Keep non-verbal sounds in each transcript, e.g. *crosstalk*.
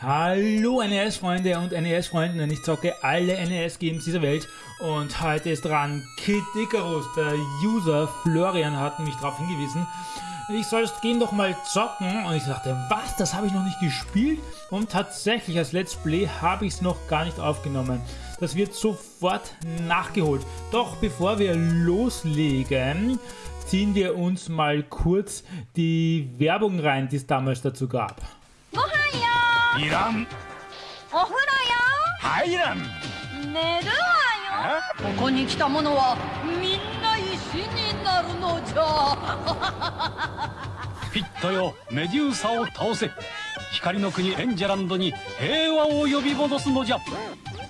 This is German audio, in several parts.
Hallo NES-Freunde und NES-Freundinnen, ich zocke alle NES-Games dieser Welt und heute ist dran Kid Icarus. Der User Florian hat mich darauf hingewiesen, ich soll das Game doch mal zocken und ich dachte, was, das habe ich noch nicht gespielt und tatsächlich als Let's Play habe ich es noch gar nicht aufgenommen. Das wird sofort nachgeholt. Doch bevor wir loslegen, ziehen wir uns mal kurz die Werbung rein, die es damals dazu gab. いらん。お風呂入らん。よ寝るわよ。ここに来た者はみんな石になるのじゃ。ピットよメデューサを倒せ。光の国エンジェランドに平和を呼び戻すのじゃ。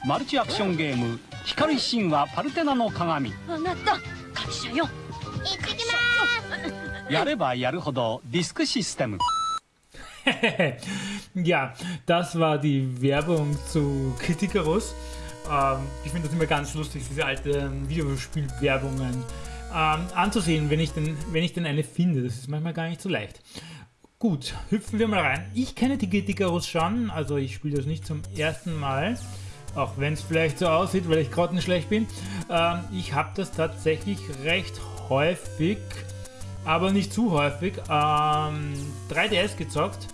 マルチアクションゲーム「光神話パルテナの鏡。あなた会社よ」やればやるほどディスクシステム *laughs* ja, das war die Werbung zu Kritikerus. Ähm, ich finde das immer ganz lustig, diese alten Videospielwerbungen ähm, anzusehen, wenn ich, denn, wenn ich denn eine finde. Das ist manchmal gar nicht so leicht. Gut, hüpfen wir mal rein. Ich kenne die Kritikerus schon, also ich spiele das nicht zum ersten Mal. Auch wenn es vielleicht so aussieht, weil ich grottenschlecht bin. Ähm, ich habe das tatsächlich recht häufig, aber nicht zu häufig, ähm, 3DS gezockt.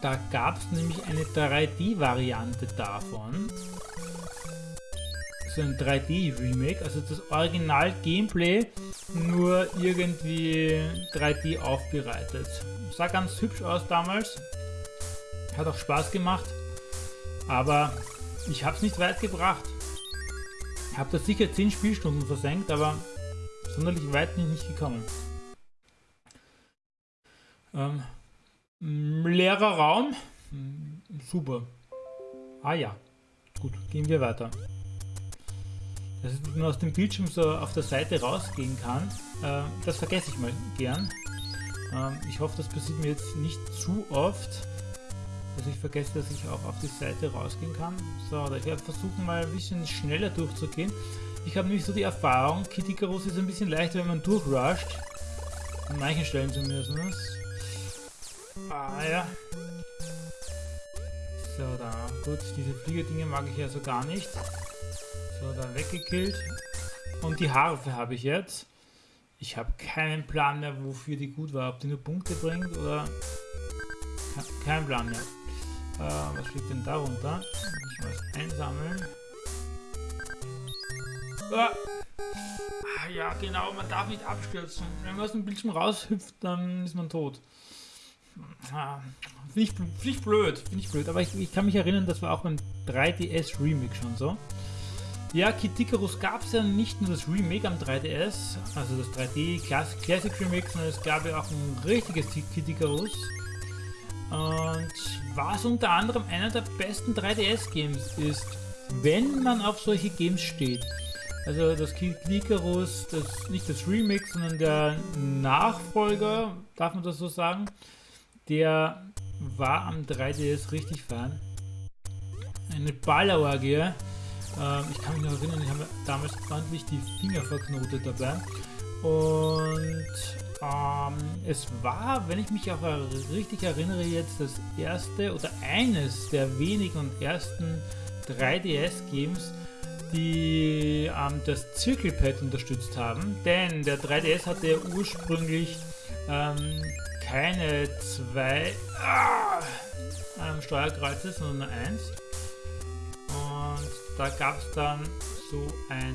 Da gab es nämlich eine 3D-Variante davon. So ein 3D-Remake, also das Original-Gameplay nur irgendwie 3D aufbereitet. Sah ganz hübsch aus damals. Hat auch Spaß gemacht. Aber ich habe es nicht weit gebracht. Ich habe da sicher 10 Spielstunden versenkt, aber sonderlich weit bin ich nicht gekommen. Ähm, leerer Raum. Super. Ah ja. Gut, gehen wir weiter. Dass man aus dem Bildschirm so auf der Seite rausgehen kann, äh, das vergesse ich mal gern. Ähm, ich hoffe, das passiert mir jetzt nicht zu oft, dass ich vergesse, dass ich auch auf die Seite rausgehen kann. So, ich werde versuchen mal ein bisschen schneller durchzugehen. Ich habe nämlich so die Erfahrung, Kid Icarus ist ein bisschen leichter, wenn man durchrusht. An manchen Stellen zumindest. Ah ja. So, da. Gut, diese Fliegerdinge mag ich also gar nicht. So, da weggekillt. Und die Harfe habe ich jetzt. Ich habe keinen Plan mehr, wofür die gut war. Ob die nur Punkte bringt oder... Kein Plan mehr. Äh, was liegt denn darunter? Ich muss einsammeln. Ah. ah, ja, genau, man darf nicht abstürzen. Wenn man aus dem Bildschirm raushüpft, dann ist man tot. Ah, Finde ich, find ich blöd, finde ich blöd. Aber ich, ich, kann mich erinnern, das war auch beim 3DS Remake schon so. Ja, Kid Icarus gab es ja nicht nur das Remake am 3DS, also das 3D Classic, Classic Remake, sondern es gab ja auch ein richtiges Kid Icarus. Und was unter anderem einer der besten 3DS-Games ist, wenn man auf solche Games steht. Also das Kid Icarus, das, nicht das Remake, sondern der Nachfolger, darf man das so sagen, der war am 3DS richtig fein. Eine Ballerorgie. Ähm, ich kann mich noch erinnern, ich habe damals ordentlich die Finger verknotet dabei. Und ähm, es war, wenn ich mich auch richtig erinnere, jetzt das erste oder eines der wenigen und ersten 3DS-Games, die ähm, das Zirkelpad unterstützt haben. Denn der 3DS hatte ja ursprünglich ähm, keine zwei ah, ähm, Steuerkreuze, sondern nur eins. Und da gab es dann so ein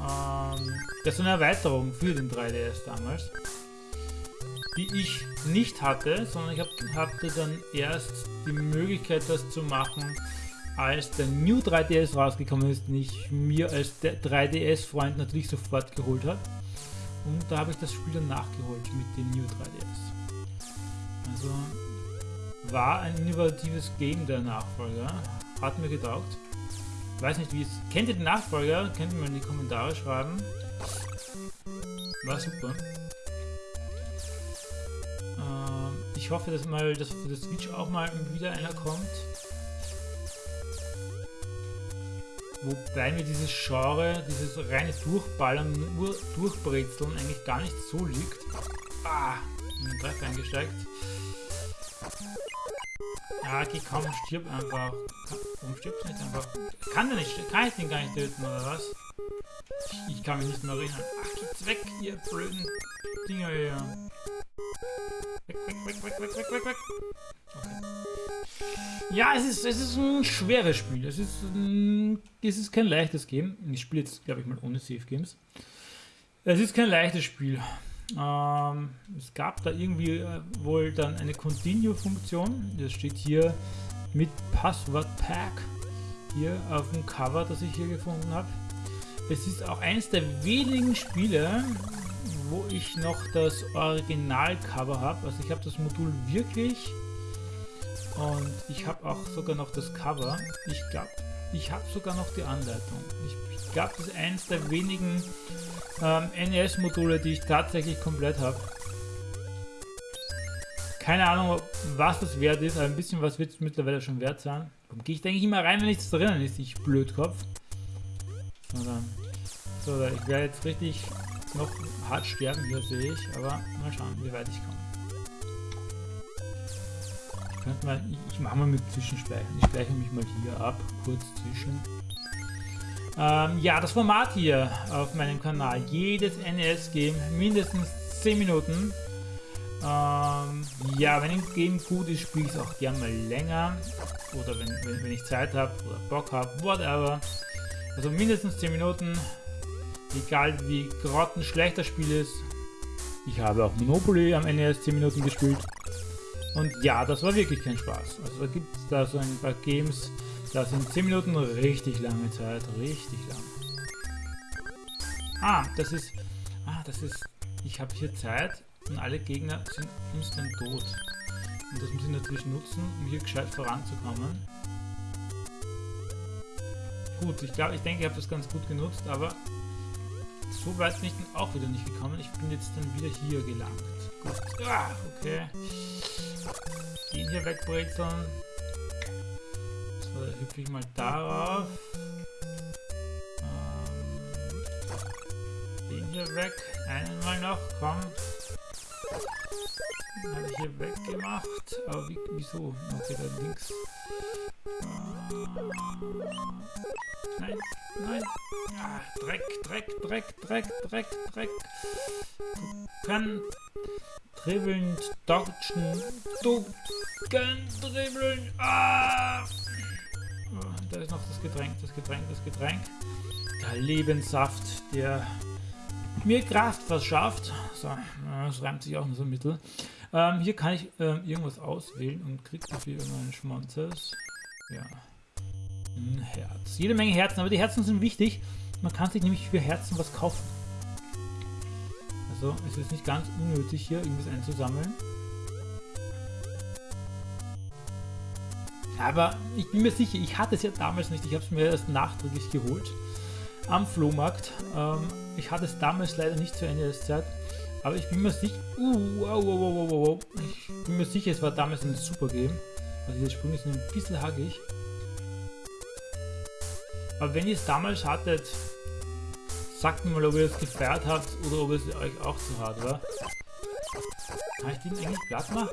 ähm, das ist eine Erweiterung für den 3DS damals, die ich nicht hatte, sondern ich hab, hatte dann erst die Möglichkeit, das zu machen, als der New 3DS rausgekommen ist, den ich mir als 3DS-Freund natürlich sofort geholt habe. Und da habe ich das Spiel dann nachgeholt mit dem New 3DS. Also war ein innovatives Game der Nachfolger. Hat mir getaugt. Weiß nicht wie es. Kennt ihr den Nachfolger? Könnt ihr mal in die Kommentare schreiben. War super. Ähm, ich hoffe, dass mal dass für das Switch auch mal wieder einer kommt. Wobei mir dieses Genre, dieses reine Durchballern, nur Durchbrezeln eigentlich gar nicht so liegt. Ah, in den Treff eingesteigt. Ah, geh komm, stirb einfach. Warum stirbst du nicht einfach? Kann der nicht, kann ich den gar nicht töten, oder was? Ich, ich kann mich nicht mehr erinnern. Ach, geht's weg, ihr blöden Dinger hier. Weg, weg, weg, weg, weg, weg, weg, weg. Okay. Ja, es ist, es ist ein schweres Spiel. Es ist, ein, es ist kein leichtes Game. Ich spiele jetzt, glaube ich, mal ohne Safe Games. Es ist kein leichtes Spiel. Ähm, es gab da irgendwie äh, wohl dann eine Continue-Funktion. Das steht hier mit Passwort Pack hier auf dem Cover, das ich hier gefunden habe. Es ist auch eines der wenigen Spiele, wo ich noch das Original-Cover habe. Also ich habe das Modul wirklich und ich habe auch sogar noch das Cover. Ich glaube, ich habe sogar noch die Anleitung. Ich, glaube, das ist eines der wenigen ähm, NES-Module, die ich tatsächlich komplett habe. Keine Ahnung, was das wert ist, aber ein bisschen was wird es mittlerweile schon wert sein. Warum gehe ich, denke ich, immer rein, wenn nichts drinnen ist, ich Blödkopf. So, dann. So, ich werde jetzt richtig noch hart sterben, hier sehe ich, aber mal schauen, wie weit ich komme. Ich, ich mache mal mit Zwischenspeichern. Ich speichere mich mal hier ab, kurz zwischen. Ähm, ja, das Format hier auf meinem Kanal. Jedes NES-Game mindestens 10 Minuten. Ähm, ja, wenn ein Game gut ist, spiele ich es auch gerne mal länger. Oder wenn, wenn, wenn ich Zeit habe oder Bock habe, whatever. Also mindestens 10 Minuten. Egal wie grottenschlecht das Spiel ist. Ich habe auch Monopoly am NES 10 Minuten gespielt. Und ja, das war wirklich kein Spaß. Also da gibt es da so ein paar Games, das sind 10 Minuten richtig lange Zeit. Richtig lang. Ah, das ist... Ah, das ist... Ich habe hier Zeit und alle Gegner sind instant tot. Und das muss ich natürlich nutzen, um hier gescheit voranzukommen. Gut, ich glaube, ich denke, ich habe das ganz gut genutzt, aber so weit bin ich dann auch wieder nicht gekommen. Ich bin jetzt dann wieder hier gelangt. Gut. Ah, okay. Den hier wegbrezeln hüpfe ich mal darauf. Ähm, den hier weg. Einen mal noch, komm. Den habe ich hier weggemacht. Aber wie, wieso? Okay, da links. Äh, nein, nein. Ah, Dreck, Dreck, Dreck, Dreck, Dreck, Dreck. Kann dribbeln, dodgen, ducken, dribbeln. Ah! Da ist noch das Getränk, das Getränk, das Getränk. Der Lebenssaft, der mir Kraft verschafft. So, das reimt sich auch nur so mittel. Ähm, hier kann ich ähm, irgendwas auswählen und kriege dafür irgendeinen Schmonzes. Ja. Ein Herz. Jede Menge Herzen, aber die Herzen sind wichtig. Man kann sich nämlich für Herzen was kaufen. Also es ist nicht ganz unnötig hier irgendwas einzusammeln. Aber ich bin mir sicher, ich hatte es ja damals nicht. Ich habe es mir erst nachträglich geholt am Flohmarkt. Ähm, ich hatte es damals leider nicht zur Ende der Zeit. Aber ich bin mir sicher, uh, wow, wow, wow, wow. ich bin mir sicher, es war damals ein super Game. Also dieser Sprung ist ein bisschen hackig. Aber wenn ihr es damals hattet, sagt mir mal, ob ihr es gefeiert habt oder ob es euch auch zu hart war. Kann ich den eigentlich platt machen?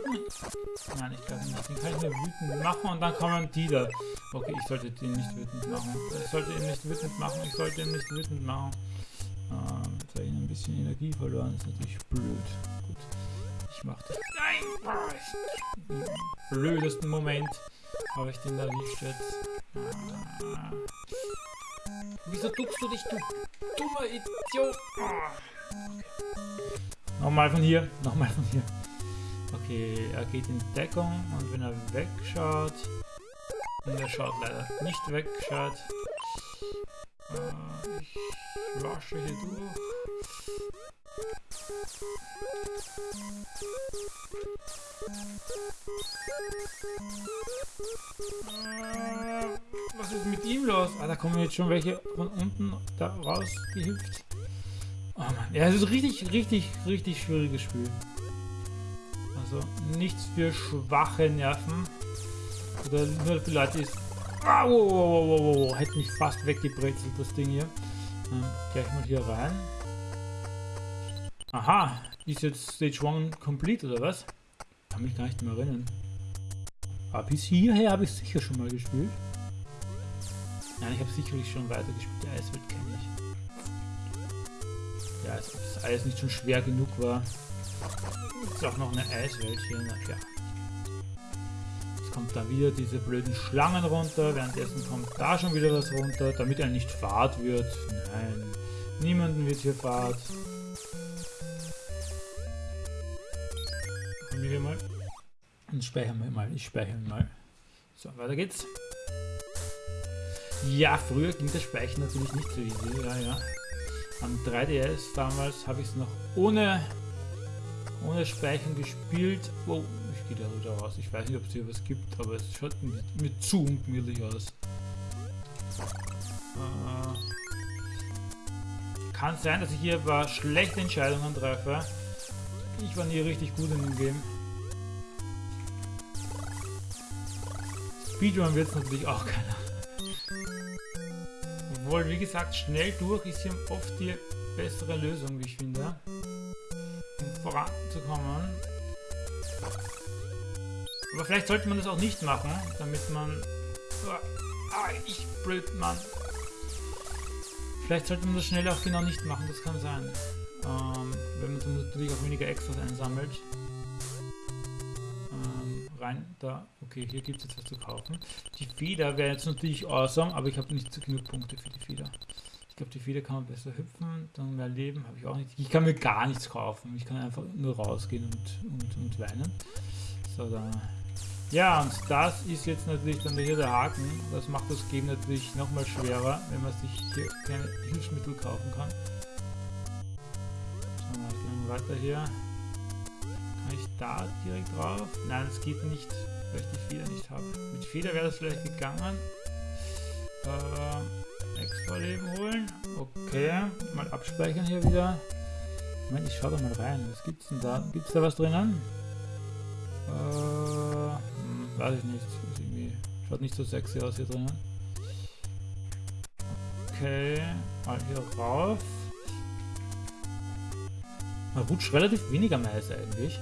Nein, ich glaube nicht. Den kann ich nur wütend machen und dann kommen die da. Okay, ich sollte den nicht wütend machen. Ich sollte ihn nicht wütend machen. Ich sollte ihn nicht wütend machen. Ähm, jetzt habe ich ein bisschen Energie verloren. Das ist natürlich blöd. Gut. Ich mache das. Nein! Im blödesten Moment habe ich den erwischt jetzt. Ah. Wieso duckst du dich, du dummer Idiot? Ah. Okay. Nochmal von hier, nochmal von hier. Okay, er geht in Deckung und wenn er wegschaut, und er schaut leider nicht weg, schaut. Äh, ich rushe hier durch. Äh, was ist mit ihm los? Ah, da kommen jetzt schon welche von unten da rausgehüpft. Oh Mann. Ja, es ist richtig, richtig, richtig schwieriges Spiel. Also nichts für schwache Nerven. Oder nur für Leute, die es... Ah, wow, wow, wow, wow. Hätte mich fast weggebrezelt, das Ding hier. Ähm, gleich mal hier rein. Aha, ist jetzt Stage 1 complete oder was? Kann mich gar nicht mehr erinnern. Aber bis hierher habe ich sicher schon mal gespielt. Nein, ich habe sicherlich schon weiter gespielt. Die Eiswelt kenne ich. Ja, ob das Eis nicht schon schwer genug war. Ist auch noch eine Eiswelt hier. Na klar. Jetzt kommt da wieder diese blöden Schlangen runter. Währenddessen kommt da schon wieder was runter, damit er nicht Fahrt wird. Nein, niemanden wird hier Fahrt. Kommen wir mal. Und speichern wir mal. Ich speichere mal. So, weiter geht's. Ja, früher ging das Speichern natürlich nicht so easy. Ja, ja. Am 3DS damals habe ich es noch ohne, ohne Speichern gespielt. Oh, ich gehe da wieder raus. Ich weiß nicht, ob es hier was gibt, aber es schaut mir, mir zu ungemütlich aus. Äh, kann sein, dass ich hier ein paar schlechte Entscheidungen treffe. Ich war nie richtig gut in dem Game. Speedrun wird es natürlich auch keiner. Obwohl, wie gesagt, schnell durch ist hier oft die bessere Lösung, wie ich finde. Um voranzukommen. Aber vielleicht sollte man das auch nicht machen, damit man... Ah, ich blöd, Mann. Vielleicht sollte man das schnell auch genau nicht machen, das kann sein. Ähm, wenn man natürlich auch weniger Extras einsammelt. Rein da. Okay, hier gibt es jetzt was zu kaufen. Die Feder wäre jetzt natürlich awesome, aber ich habe nicht genug Punkte für die Feder. Ich glaube, die Feder kann man besser hüpfen, dann mehr Leben habe ich auch nicht. Ich kann mir gar nichts kaufen. Ich kann einfach nur rausgehen und, und, und weinen. So, da. Ja, und das ist jetzt natürlich dann hier der Haken. Das macht das Game natürlich nochmal schwerer, wenn man sich hier keine Hilfsmittel kaufen kann. So, gehen weiter hier. Kann ich da direkt drauf? Nein, es geht nicht, weil ich die Feder nicht habe. Mit Feder wäre das vielleicht gegangen. Äh, extra Leben holen. Okay, mal abspeichern hier wieder. Moment, ich schau da mal rein. Was gibt's denn da? Gibt's da was drinnen? Äh, weiß ich nicht. Schaut nicht so sexy aus hier drinnen. Okay, mal hier rauf. Man rutscht relativ wenig am Eis eigentlich.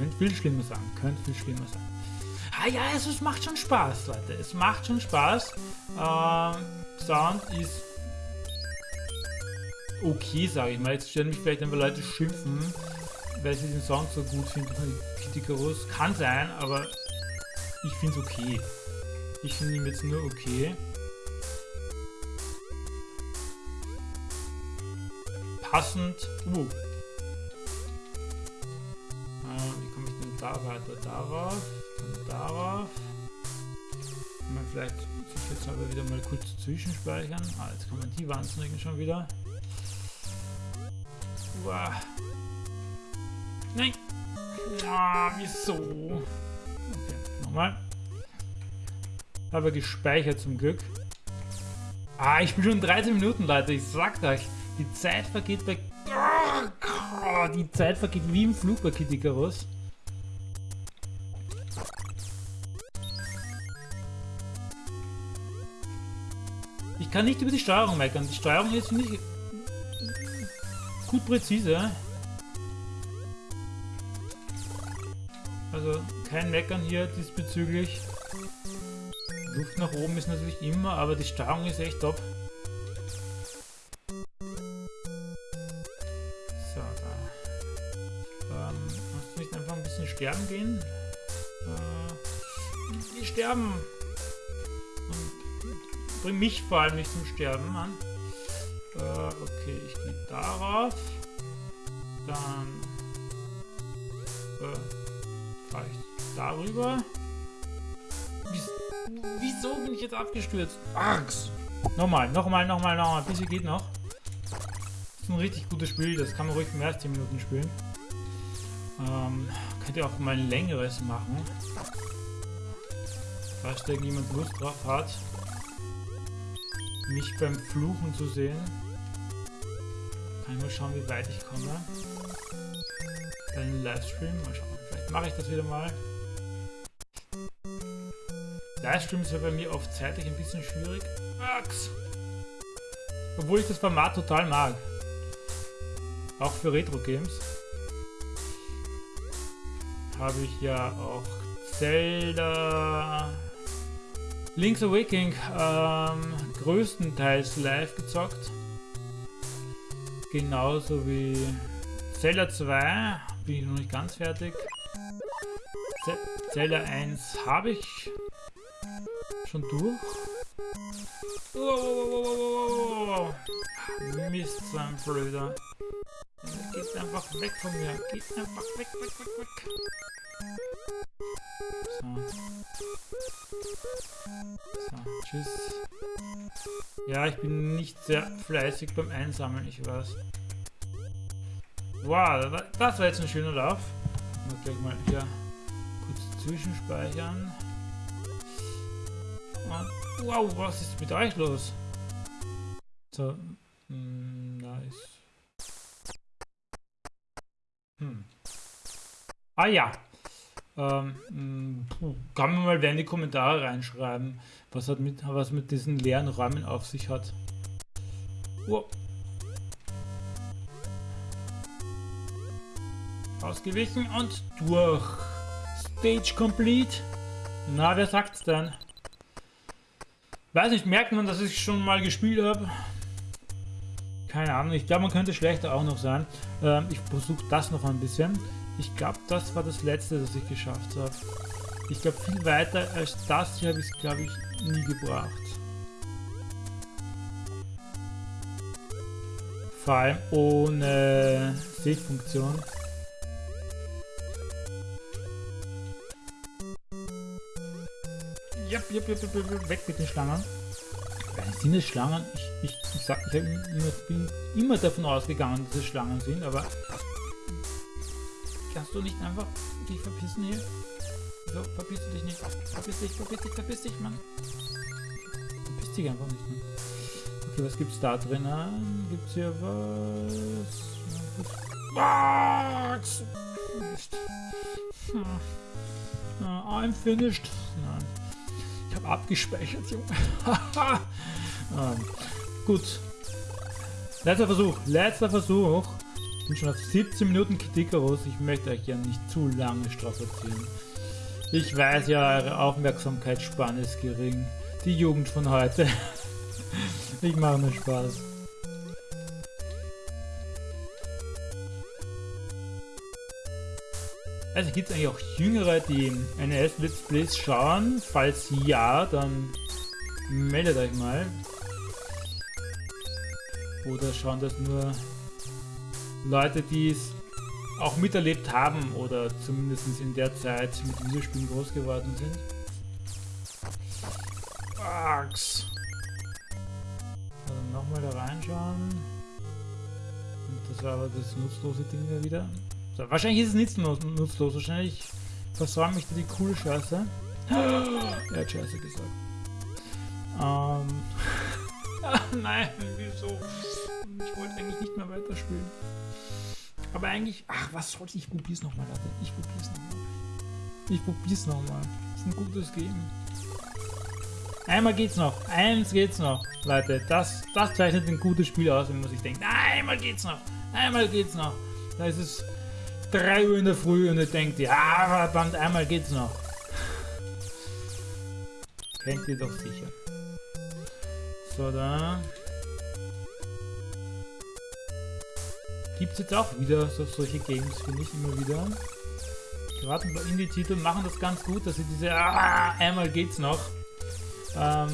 Könnte viel schlimmer sein. Könnte viel schlimmer sein. Ah ja, also es macht schon Spaß, Leute. Es macht schon Spaß. Ähm, Sound ist okay, sage ich mal. Jetzt stellen mich vielleicht ein paar Leute schimpfen, weil sie den Sound so gut finden Icarus. Kann sein, aber ich finde es okay. Ich finde ihn jetzt nur okay. Passend. Uh. Weiter? Darauf, dann darauf. Man vielleicht jetzt aber wieder mal kurz zwischenspeichern. Ah, jetzt kommen die Wahnsinnigen schon wieder. Uah. Nein! Ah, wieso? Okay, nochmal. Habe gespeichert zum Glück. Ah, ich bin schon 13 Minuten, Leute. Ich sag euch, die Zeit vergeht bei... Oh, die Zeit vergeht wie im Flug bei Kid Icarus. Ich kann nicht über die Steuerung meckern. Die Steuerung ist, finde ich, gut präzise. Also kein Meckern hier diesbezüglich. Luft nach oben ist natürlich immer, aber die Steuerung ist echt top. So, da. Ähm, kannst du nicht einfach ein bisschen sterben gehen? Äh, die sterben! Bring mich vor allem nicht zum Sterben an. Äh, okay, ich gehe darauf. Dann äh, fahre ich darüber. Wieso bin ich jetzt abgestürzt? Axt! Nochmal, nochmal, nochmal, nochmal. Bisschen geht noch. Das ist ein richtig gutes Spiel. Das kann man ruhig mehr als 10 Minuten spielen. Ähm, könnt ihr auch mal ein längeres machen. Falls da irgendjemand Lust drauf hat, mich beim Fluchen zu sehen. Kann ich mal schauen, wie weit ich komme. Einem Livestream. Mal schauen. Vielleicht mache ich das wieder mal. Livestream ist ja bei mir oft zeitlich ein bisschen schwierig. Max! Obwohl ich das Format total mag. Auch für Retro-Games. habe ich ja auch Zelda Link's Awakening ähm, größtenteils live gezockt. Genauso wie Zelda 2 bin ich noch nicht ganz fertig. Z Zelda 1 habe ich schon durch. Oh, Mist, so ein Blöder. Geht einfach weg von mir. Geht einfach weg, weg, weg, weg. So. So, tschüss. Ja, ich bin nicht sehr fleißig beim Einsammeln, ich weiß. Wow, das war jetzt ein schöner Lauf. Muss gleich mal hier kurz zwischenspeichern. Und, wow, was ist mit euch los? So, mm, nice. Hm. Ah ja. Ähm, kann man mal wer in die Kommentare reinschreiben, was hat mit was mit diesen leeren Räumen auf sich hat. Oh. Ausgewichen und durch. Stage complete. Na, wer sagt's denn? Weiß nicht, merkt man, dass ich schon mal gespielt habe? Keine Ahnung, ich glaube, man könnte schlechter auch noch sein. Ähm, ich versuche das noch ein bisschen. Ich glaube, das war das letzte, das ich geschafft habe. Ich glaube, viel weiter als das hier habe ich es, glaube ich, nie gebracht. Vor allem ohne Save-Funktion. Jep, jep, weg mit den Schlangen. Sind es Schlangen? Ich, ich, ich, sag, ich immer, bin immer davon ausgegangen, dass es Schlangen sind, aber kannst du nicht einfach dich verpissen hier? So, verpiss dich nicht. Verpiss dich, verpiss dich, verpiss dich, Mann. Verpiss dich einfach nicht, Mann. Okay, was gibt's da drinnen? Gibt's hier was? Was? Mist. Hm. I'm finished. Nein. Ich habe abgespeichert, Junge. ähm, *laughs* gut. Letzter Versuch. Letzter Versuch. Bin schon auf 17 Minuten Kritikerus. Ich möchte euch ja nicht zu lange strapazieren. Ich weiß ja, eure Aufmerksamkeitsspanne ist gering. Die Jugend von heute. *laughs* ich mache mir Spaß. Also gibt es eigentlich auch Jüngere, die NES Let's Plays schauen? Falls ja, dann meldet euch mal. Oder schauen das nur Leute, die es auch miterlebt haben oder zumindest in der Zeit mit Videospielen groß geworden sind? Ax. Also nochmal da reinschauen. Und das war aber das nutzlose Ding da wieder. So, wahrscheinlich ist es nicht nutzlos. Wahrscheinlich versäume ich da die coole Scheiße. *gasps* er hat Scheiße gesagt. Ähm. *laughs* Nein, wieso? Ich wollte eigentlich nicht mehr weiterspielen. Aber eigentlich, ach, was soll ich? Probier's nochmal, Leute. Ich probier's nochmal. Ich probier's nochmal. Ist ein gutes Game. Einmal geht's noch. Eins geht's noch, Leute. Das, das zeichnet ein gutes Spiel aus, wenn man sich denkt, einmal geht's noch. Einmal geht's noch. Da ist es 3 Uhr in der Früh und ihr denkt, ja, verdammt, einmal geht's noch. Kennt ihr doch sicher. So, da. Gibt es jetzt auch wieder so, solche Games, finde ich immer wieder. Gerade bei Indie-Titel machen das ganz gut, dass sie diese ah, einmal geht's noch ähm,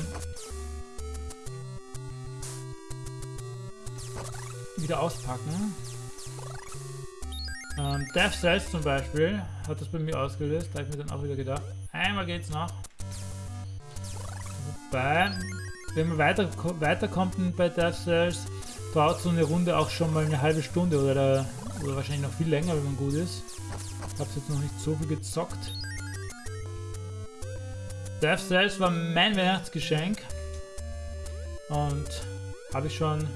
wieder auspacken. Ähm, Death Cells zum Beispiel hat das bei mir ausgelöst, da habe ich mir dann auch wieder gedacht, einmal geht's noch. Wobei, wenn man weiter, weiterkommt bei Death Cells, dauert so eine Runde auch schon mal eine halbe Stunde oder, oder wahrscheinlich noch viel länger, wenn man gut ist. Ich habe jetzt noch nicht so viel gezockt. Death Cells war mein Weihnachtsgeschenk und habe ich schon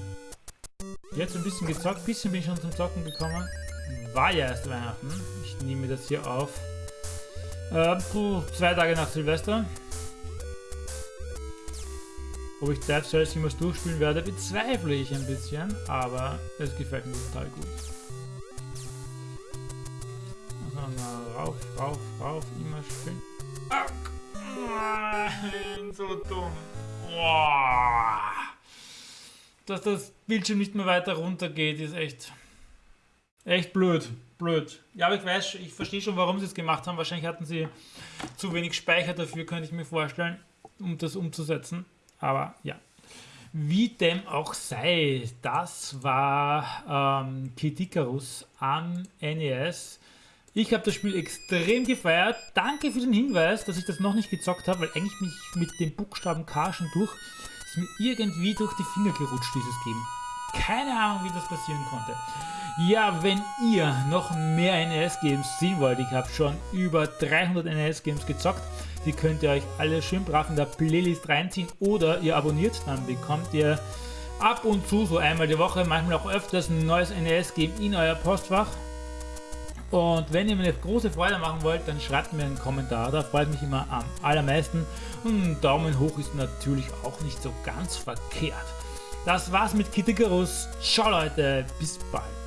jetzt ein bisschen gezockt. Bisschen bin ich schon zum Zocken gekommen war ja erst Weihnachten. Ich nehme das hier auf. Äh, zwei Tage nach Silvester. Ob ich Death Cells jemals durchspielen werde, bezweifle ich ein bisschen, aber es gefällt mir total gut. Also rauf, rauf, rauf, immer schön. Ah, nein, so dumm. Boah. Dass das Bildschirm nicht mehr weiter runter geht, ist echt, echt blöd. Blöd. Ja, aber ich weiß, ich verstehe schon, warum sie es gemacht haben. Wahrscheinlich hatten sie zu wenig Speicher dafür, könnte ich mir vorstellen, um das umzusetzen. Aber ja. Wie dem auch sei, das war ähm, Kid Icarus am NES. Ich habe das Spiel extrem gefeiert. Danke für den Hinweis, dass ich das noch nicht gezockt habe, weil eigentlich mich mit dem Buchstaben K schon durch ist mir irgendwie durch die Finger gerutscht, dieses Game. Keine Ahnung, wie das passieren konnte. Ja, wenn ihr noch mehr NES-Games sehen wollt, ich habe schon über 300 NES-Games gezockt, die könnt ihr euch alle schön brav in der Playlist reinziehen oder ihr abonniert, dann bekommt ihr ab und zu, so einmal die Woche, manchmal auch öfters ein neues NES-Game in euer Postfach. Und wenn ihr mir eine große Freude machen wollt, dann schreibt mir einen Kommentar, da freut mich immer am allermeisten. Und ein Daumen hoch ist natürlich auch nicht so ganz verkehrt. Das war's mit Kitikerus. Ciao Leute, bis bald.